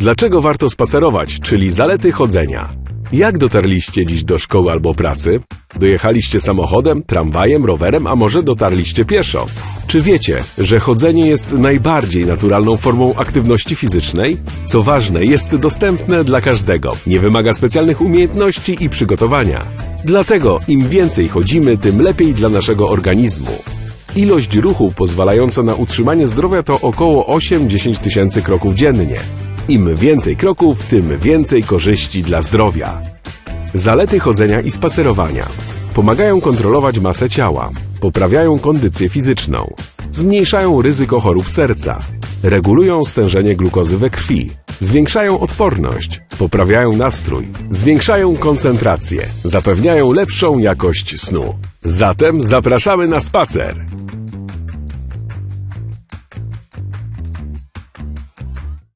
Dlaczego warto spacerować, czyli zalety chodzenia? Jak dotarliście dziś do szkoły albo pracy? Dojechaliście samochodem, tramwajem, rowerem, a może dotarliście pieszo? Czy wiecie, że chodzenie jest najbardziej naturalną formą aktywności fizycznej? Co ważne, jest dostępne dla każdego, nie wymaga specjalnych umiejętności i przygotowania. Dlatego im więcej chodzimy, tym lepiej dla naszego organizmu. Ilość ruchu pozwalająca na utrzymanie zdrowia to około 8-10 tysięcy kroków dziennie. Im więcej kroków, tym więcej korzyści dla zdrowia. Zalety chodzenia i spacerowania. Pomagają kontrolować masę ciała, poprawiają kondycję fizyczną, zmniejszają ryzyko chorób serca, regulują stężenie glukozy we krwi, zwiększają odporność, poprawiają nastrój, zwiększają koncentrację, zapewniają lepszą jakość snu. Zatem zapraszamy na spacer!